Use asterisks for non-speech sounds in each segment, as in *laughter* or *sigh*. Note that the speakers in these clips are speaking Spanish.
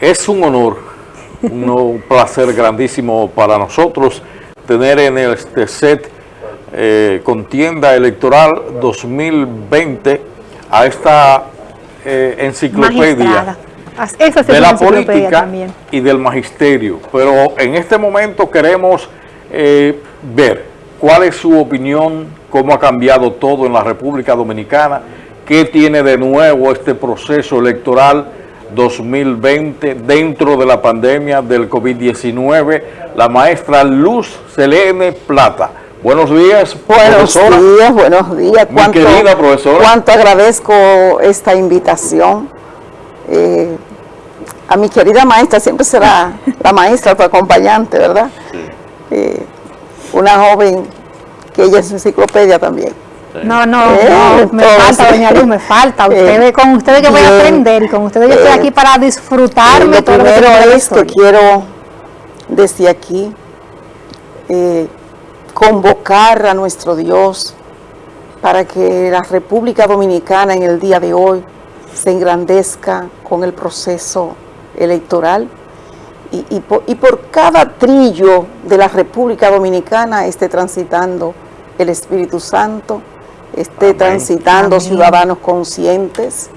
Es un honor, un placer grandísimo para nosotros tener en este set eh, contienda electoral 2020 a esta eh, enciclopedia de la política y del magisterio. Pero en este momento queremos eh, ver cuál es su opinión, cómo ha cambiado todo en la República Dominicana, qué tiene de nuevo este proceso electoral 2020 dentro de la pandemia del COVID-19, la maestra Luz Selene Plata. Buenos días, Buenos días, buenos días. Mi querida profesora. Cuánto agradezco esta invitación. Eh, a mi querida maestra, siempre será la maestra, tu acompañante, ¿verdad? Eh, una joven que ella es enciclopedia también. No, no, eh, me falta, doña Luz, me falta. Ustedes, con ustedes que voy a aprender y con ustedes yo estoy aquí para disfrutarme. lo primero es que quiero desde aquí convocar a nuestro Dios para que la República Dominicana en el día de hoy se engrandezca con el proceso electoral. Y, por, cada trillo de la República Dominicana esté transitando el Espíritu Santo, esté transitando ciudadanos conscientes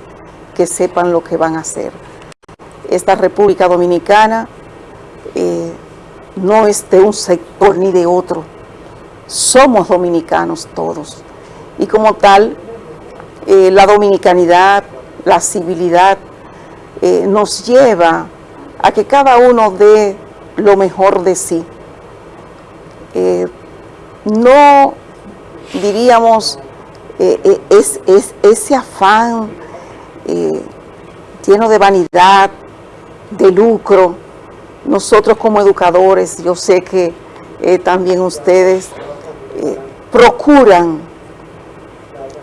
que sepan lo que van a hacer. Esta República Dominicana eh, no es de un sector ni de otro, somos dominicanos todos. Y como tal, eh, la dominicanidad, la civilidad, eh, nos lleva a que cada uno dé lo mejor de sí. No diríamos es, ese afán lleno de vanidad, de lucro. Nosotros como educadores, yo sé que también ustedes procuran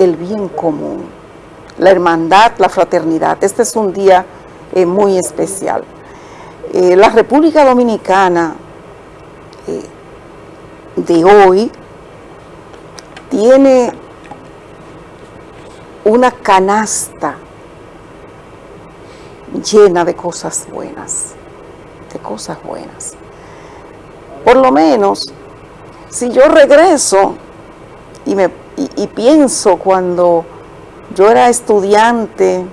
el bien común, la hermandad, la fraternidad. Este es un día eh, muy especial. Eh, la República Dominicana eh, de hoy tiene una canasta llena de cosas buenas, de cosas buenas. Por lo menos, si yo regreso y, me, pienso cuando yo era estudiante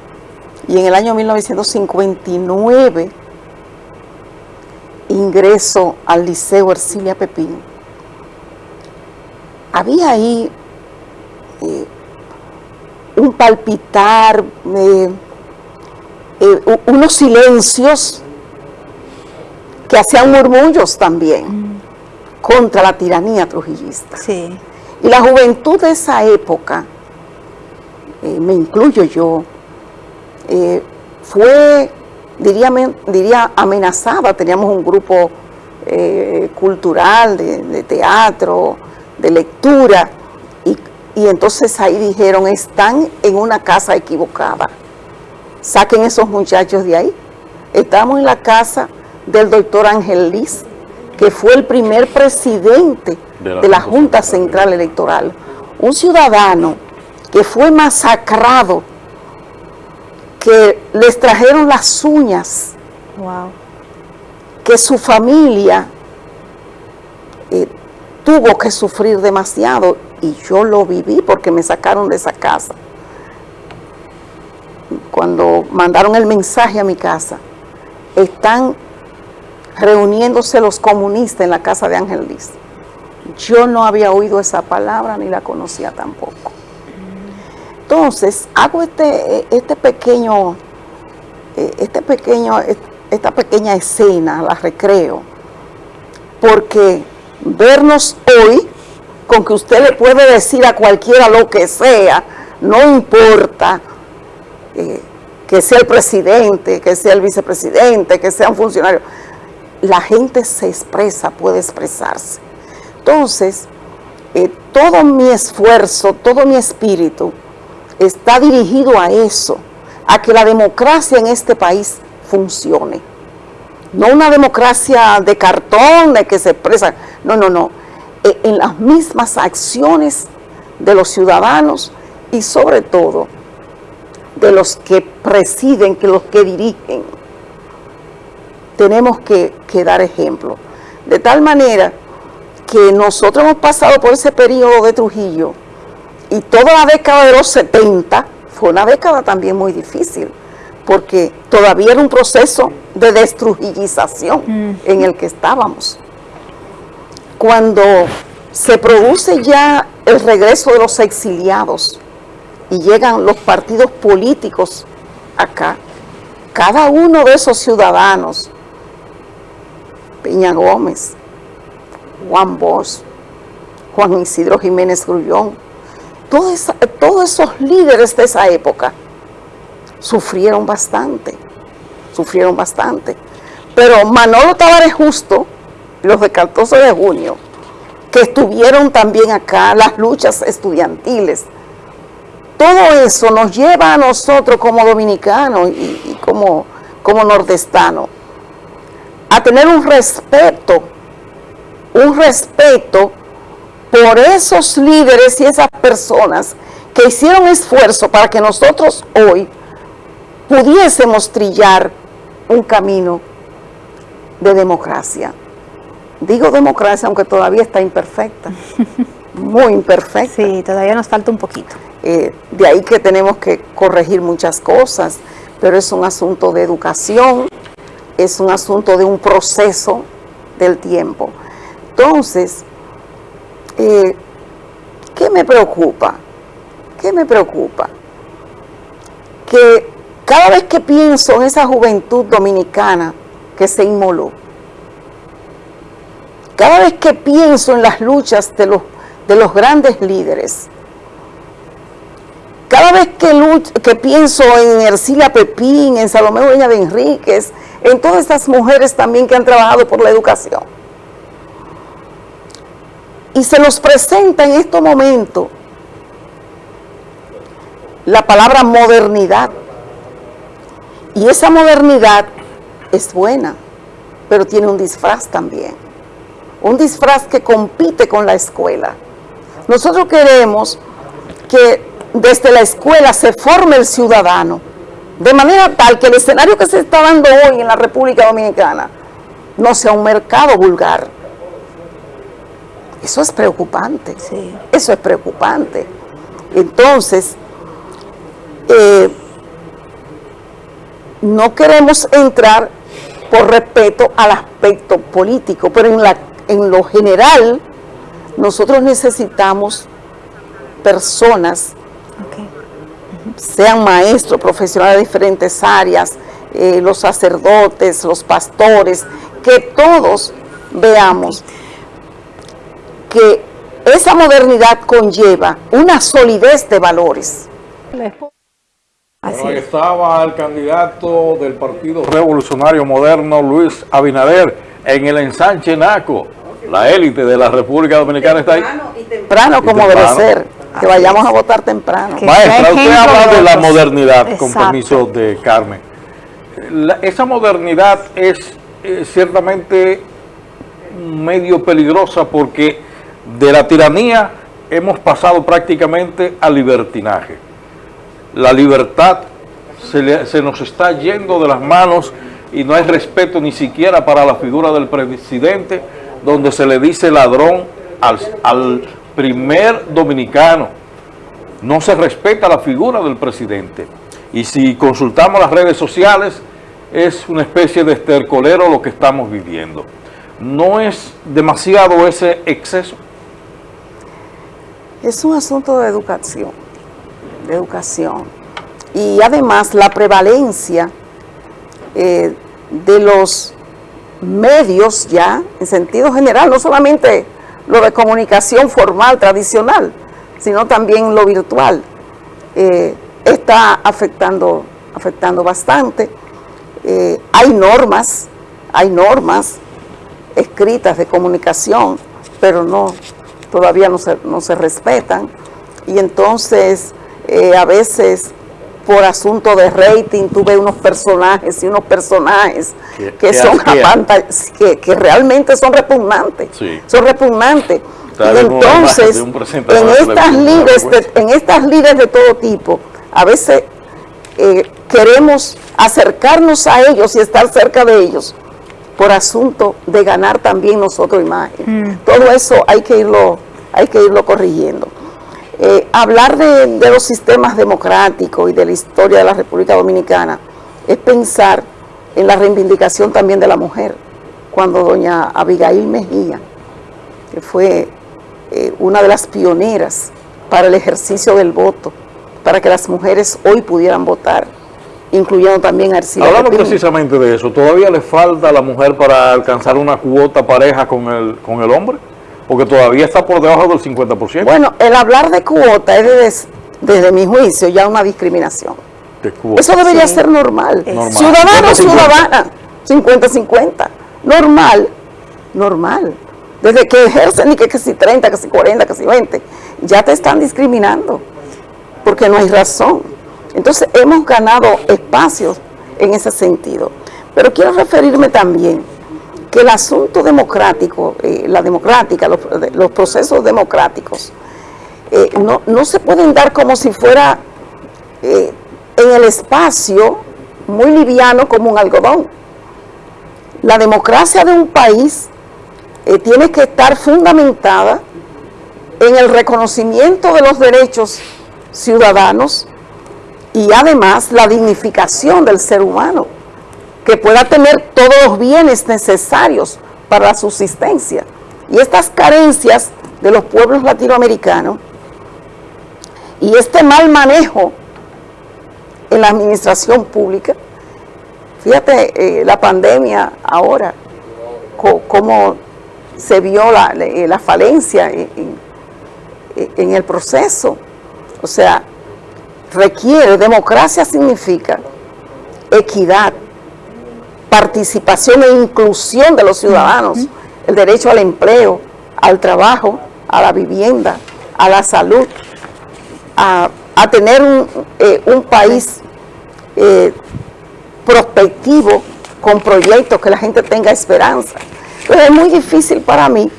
y en el año 1959 ingreso al Liceo Ercilia Pepín. Había ahí un palpitar, eh, eh, unos silencios que hacían murmullos también mm. contra la tiranía trujillista. Sí. Y la juventud de esa época, eh, me incluyo yo, fue, diría, diría, amenazada. Teníamos un grupo cultural, de, teatro, de lectura, y, entonces ahí dijeron, están en una casa equivocada. Saquen esos muchachos de ahí. Estamos en la casa del doctor Ángel Liz, que fue el primer presidente de la, Junta Central Electoral, un ciudadano que fue masacrado, que les trajeron las uñas, que su familia eh, tuvo que sufrir demasiado y yo lo viví porque me sacaron de esa casa. Cuando mandaron el mensaje a mi casa, están reuniéndose los comunistas en la casa de Ángel Liz. Yo no había oído esa palabra ni la conocía tampoco. Entonces, hago este, este pequeño, eh, este pequeño, esta pequeña escena, la recreo, porque vernos hoy, con que usted le puede decir a cualquiera lo que sea, no importa eh, que sea el presidente, que sea el vicepresidente, que sea un funcionario, la gente se expresa, puede expresarse. Entonces, eh, todo mi esfuerzo, todo mi espíritu está dirigido a eso, a que la democracia en este país funcione. No una democracia de cartón, de que se expresa, no, no, no. Eh, en las mismas acciones de los ciudadanos y sobre todo de los que presiden, que los que dirigen tenemos que, que dar ejemplo. De tal manera que nosotros hemos pasado por ese periodo de Trujillo y toda la década de los 70 fue una década también muy difícil porque todavía era un proceso de destrujillización Mm. en el que estábamos. Cuando se produce ya el regreso de los exiliados y llegan los partidos políticos acá, cada uno de esos ciudadanos, Peña Gómez, Juan Bosch, Juan Isidro Jiménez Grullón, todos, esos líderes de esa época sufrieron bastante, sufrieron bastante. Pero Manolo Tavares Justo, los de 14 de junio, que estuvieron también acá, las luchas estudiantiles, todo eso nos lleva a nosotros como dominicanos y, y como, como nordestanos a tener un respeto, un respeto por esos líderes y esas personas que hicieron esfuerzo para que nosotros hoy pudiésemos trillar un camino de democracia. Digo democracia aunque todavía está imperfecta, *laughs* muy imperfecta. Sí, todavía nos falta un poquito. Eh, de ahí que tenemos que corregir muchas cosas, pero es un asunto de educación, es un asunto de un proceso del tiempo. Entonces, eh, ¿qué me preocupa? ¿Qué me preocupa? Que cada vez que pienso en esa juventud dominicana que se inmoló, cada vez que pienso en las luchas de los, de los grandes líderes, cada vez que, que pienso en Ercilia Pepín, en Salomé Dueña de Enríquez, en todas estas mujeres también que han trabajado por la educación, y se nos presenta en estos momentos la palabra modernidad. Y esa modernidad es buena, pero tiene un disfraz también. Un disfraz que compite con la escuela. Nosotros queremos que desde la escuela se forme el ciudadano, de manera tal que el escenario que se está dando hoy en la República Dominicana no sea un mercado vulgar. Eso es preocupante. Sí. Eso es preocupante. Entonces, eh, no queremos entrar por respeto al aspecto político, pero en, la, en lo general nosotros necesitamos personas, sean maestros, profesionales de diferentes áreas, eh, los sacerdotes, los pastores, que todos veamos que esa modernidad conlleva una solidez de valores. Bueno, estaba el candidato del Partido Revolucionario Moderno, Luis Abinader, en el ensanche Naco. La élite de la República Dominicana está ahí. Temprano Y como debe temprano. ser, que vayamos a votar temprano. Que Maestra, usted habla de la modernidad, con permiso de Carmen. La- esa modernidad es eh, ciertamente medio peligrosa porque de la tiranía hemos pasado prácticamente al libertinaje. La libertad se, le- se nos está yendo de las manos y no hay respeto ni siquiera para la figura del presidente, donde se le dice ladrón al, al primer dominicano. No se respeta la figura del presidente. Y si consultamos las redes sociales, es una especie de estercolero lo que estamos viviendo. ¿No es demasiado ese exceso? Es un asunto de educación, de educación. Y además la prevalencia eh, de los medios ya, en sentido general, no solamente lo de comunicación formal, tradicional, sino también lo virtual, eh, está afectando, afectando bastante. Eh, hay normas, hay normas escritas de comunicación, pero no, todavía no se, no se respetan. Y entonces, a veces, por asunto de rating, tú ves unos personajes y unos personajes Que- son que, que realmente son repugnantes. Sí. Son repugnantes. Y entonces, en estas, líderes de, vergüenza. en estas líderes de todo tipo, a veces eh, queremos acercarnos a ellos y estar cerca de ellos, por asunto de ganar también nosotros imagen. Mm. Todo eso hay que irlo, hay que irlo corrigiendo. Eh, hablar de, de los sistemas democráticos y de la historia de la República Dominicana es pensar en la reivindicación también de la mujer. Cuando doña Abigail Mejía, que fue eh, una de las pioneras para el ejercicio del voto, para que las mujeres hoy pudieran votar, incluyendo también a Arcila Hablando Pepín. precisamente de eso, ¿todavía le falta a la mujer para alcanzar una cuota pareja con el, con el hombre? Porque todavía está por debajo del 50%. Bueno, el hablar de cuota es desde, desde mi juicio ya una discriminación. de. Eso debería Sí. ser normal. Normal. Ciudadano, 50-50. ciudadana, 50-50. Normal, normal. Desde que ejercen, y que, que si 30, que si 40, que si 20, ya te están discriminando, porque no hay razón. Entonces hemos ganado espacios en ese sentido. Pero quiero referirme también que el asunto democrático, eh, la democrática, los, procesos democráticos, eh, no, no se pueden dar como si fuera eh, en el espacio muy liviano como un algodón. La democracia de un país tiene que estar fundamentada en el reconocimiento de los derechos ciudadanos y además la dignificación del ser humano, que pueda tener todos los bienes necesarios para la subsistencia. Y estas carencias de los pueblos latinoamericanos y este mal manejo en la administración pública, fíjate eh, la pandemia ahora, cómo se vio la, la- la falencia en, en- en el proceso. O sea, requiere, democracia significa equidad, participación e inclusión de los ciudadanos, el derecho al empleo, al trabajo, a la vivienda, a la salud, a, a tener un, eh, un país eh, prospectivo con proyectos que la gente tenga esperanza. Pero es muy difícil para mí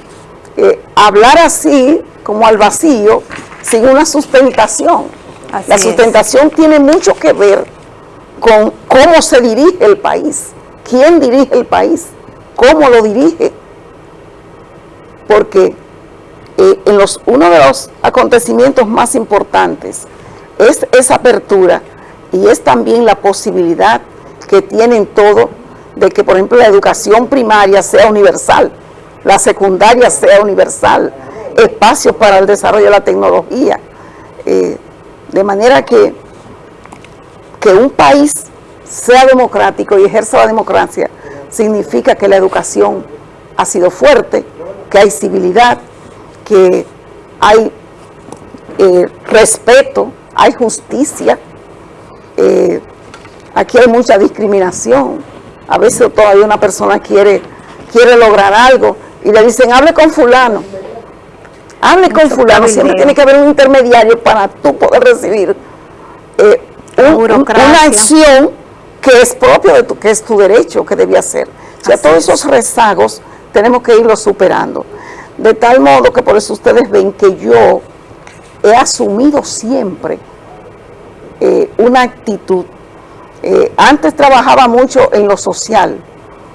eh, hablar así, como al vacío, sin una sustentación. Así la es. sustentación tiene mucho que ver con cómo se dirige el país, quién dirige el país, cómo lo dirige. Porque eh, uno de los acontecimientos más importantes es esa apertura y es también la posibilidad que tienen todos de que, por ejemplo, la educación primaria sea universal, la secundaria sea universal, espacios para el desarrollo de la tecnología, eh, de manera que, que un país sea democrático y ejerza la democracia significa que la educación ha sido fuerte, que hay civilidad, que hay eh, respeto, hay justicia. Eh, aquí hay mucha discriminación. A veces todavía una persona quiere, quiere lograr algo y le dicen, hable con fulano. Hable con fulano. Siempre tiene que haber un intermediario para tú poder recibir eh, un- una acción que es propio de tu, que es tu derecho, que debía ser. O sea, Así todos es. esos rezagos tenemos que irlos superando. De tal modo que por eso ustedes ven que yo he asumido siempre eh, una actitud. Eh, antes trabajaba mucho en lo social,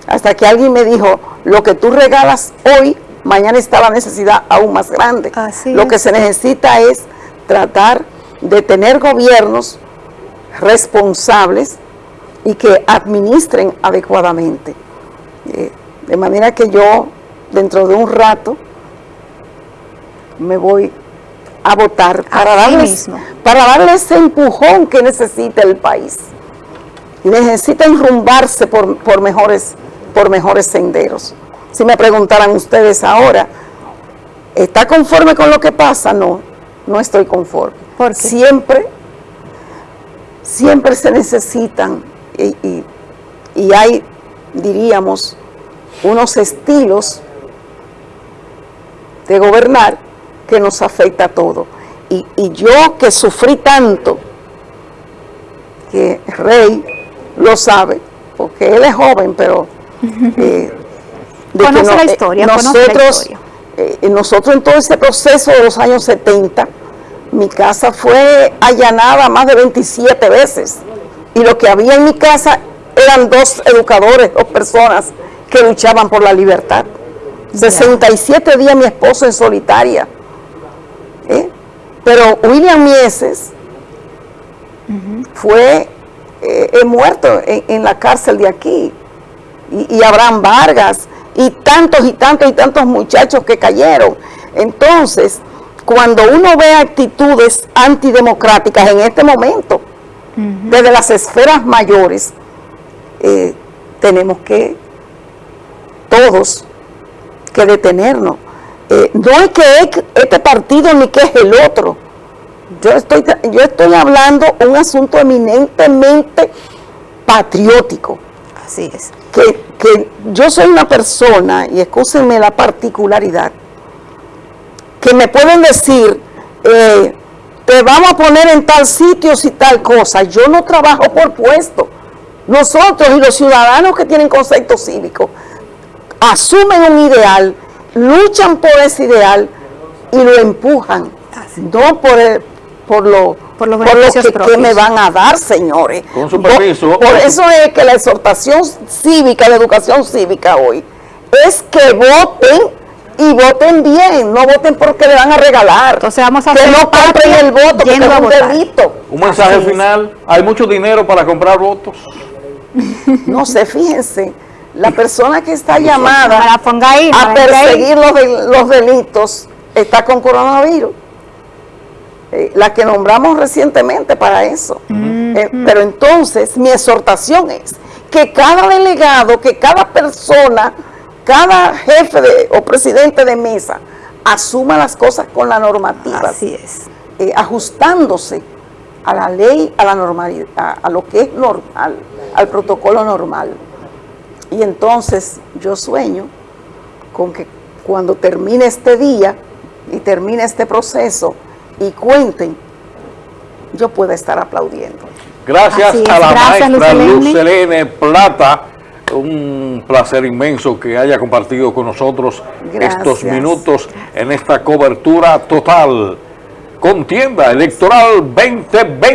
hasta que alguien me dijo, lo que tú regalas hoy, mañana está la necesidad aún más grande. Así lo es. que se necesita es tratar de tener gobiernos responsables y que administren adecuadamente. Eh, de manera que yo, dentro de un rato, me voy a votar para darles, mismo. para darle ese empujón que necesita el país. Y necesita enrumbarse por, por, mejores, por mejores senderos. Si me preguntaran ustedes ahora, ¿está conforme con lo que pasa? No, no estoy conforme. Siempre, siempre se necesitan y, y- y hay, diríamos, unos estilos de gobernar que nos afecta a todo. Y, y yo que sufrí tanto, que Rey lo sabe, porque él es joven, pero... *laughs* eh, de que Conoce la historia, la nosotros, historia. eh, nosotros en todo ese proceso de los años 70, mi casa fue allanada más de 27 veces. Y lo que había en mi casa eran dos educadores, dos personas que luchaban por la libertad. 67 días mi esposo en solitaria. ¿eh? Pero William Mieses fue eh, muerto en, la cárcel de aquí. Y, y Abraham Vargas, y tantos y tantos y tantos muchachos que cayeron. Entonces, cuando uno ve actitudes antidemocráticas en este momento, desde las esferas mayores, eh, tenemos que todos que detenernos. Eh, no es que este partido ni que es el otro. Yo estoy, yo estoy hablando un asunto eminentemente patriótico. Así es. Que, que yo soy una persona, y escúsenme la particularidad, que me pueden decir, eh, te vamos a poner en tal sitio y tal cosa. Yo no trabajo por puesto. Nosotros y los ciudadanos que tienen concepto cívico asumen un ideal, luchan por ese ideal y lo empujan. No por, por lo, por, lo que, me van a dar, señores. Con su permiso. Por, eso es que la exhortación cívica, la educación cívica hoy, es que voten y voten bien, no voten porque le van a regalar. Entonces vamos a que no compren el voto, porque es un delito. Un mensaje final, hay mucho dinero para comprar votos. No sé, fíjense, la persona que está llamada ahí, a perseguir los, los, delitos está con coronavirus. Eh, la que nombramos recientemente para eso. Eh, pero entonces mi exhortación es que cada delegado, que cada persona cada jefe o presidente de mesa asuma las cosas con la normativa. Así es. Eh, ajustándose a la ley, a la normalidad, a, lo que es normal, al protocolo normal. Y entonces yo sueño con que cuando termine este día y termine este proceso y cuenten, yo pueda estar aplaudiendo. Gracias a la maestra Luz Selene Plata un placer inmenso que haya compartido con nosotros estos minutos en esta cobertura total. Contienda Electoral 2020.